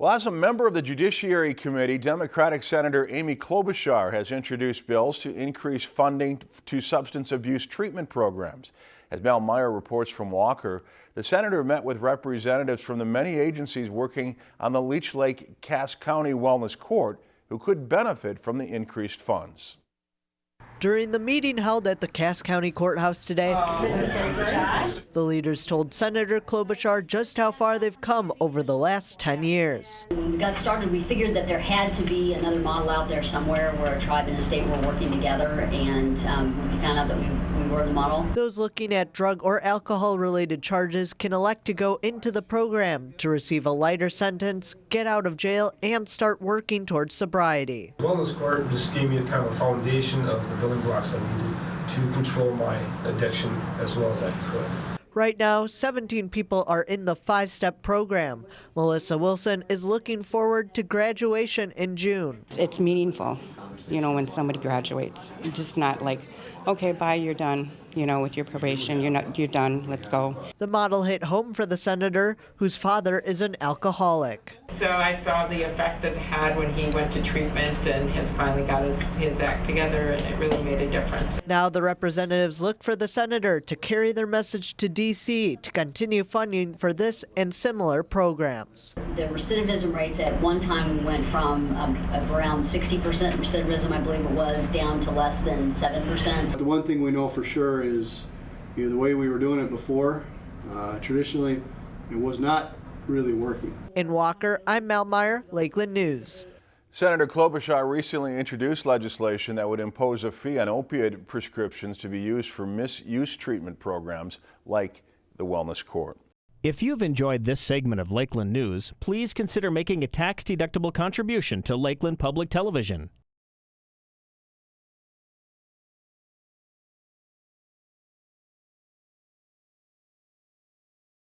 Well, as a member of the Judiciary Committee, Democratic Senator Amy Klobuchar has introduced bills to increase funding to substance abuse treatment programs. As Mel Meyer reports from Walker, the senator met with representatives from the many agencies working on the Leech Lake Cass County Wellness Court who could benefit from the increased funds. During the meeting held at the Cass County Courthouse today, the leaders told Senator Klobuchar just how far they've come over the last 10 years. When we got started, we figured that there had to be another model out there somewhere where a tribe and a state were working together, and um, we found out that we, we were the model. Those looking at drug or alcohol related charges can elect to go into the program to receive a lighter sentence, get out of jail, and start working towards sobriety. Wellness Court just gave me a kind of foundation of the building blocks I needed to control my addiction as well as I could. Right now, 17 people are in the five step program. Melissa Wilson is looking forward to graduation in June. It's meaningful, you know, when somebody graduates. It's just not like, okay, bye, you're done you know, with your probation. You're not, you're done. Let's go. The model hit home for the senator, whose father is an alcoholic. So I saw the effect that it had when he went to treatment and has finally got his, his act together, and it really made a difference. Now the representatives look for the senator to carry their message to D.C. to continue funding for this and similar programs. The recidivism rates at one time went from um, around 60% recidivism, I believe it was, down to less than 7%. The one thing we know for sure is you know, the way we were doing it before, uh, traditionally, it was not really working. In Walker, I'm Mel Meyer, Lakeland News. Senator Klobuchar recently introduced legislation that would impose a fee on opiate prescriptions to be used for misuse treatment programs like the Wellness Court. If you've enjoyed this segment of Lakeland News, please consider making a tax-deductible contribution to Lakeland Public Television.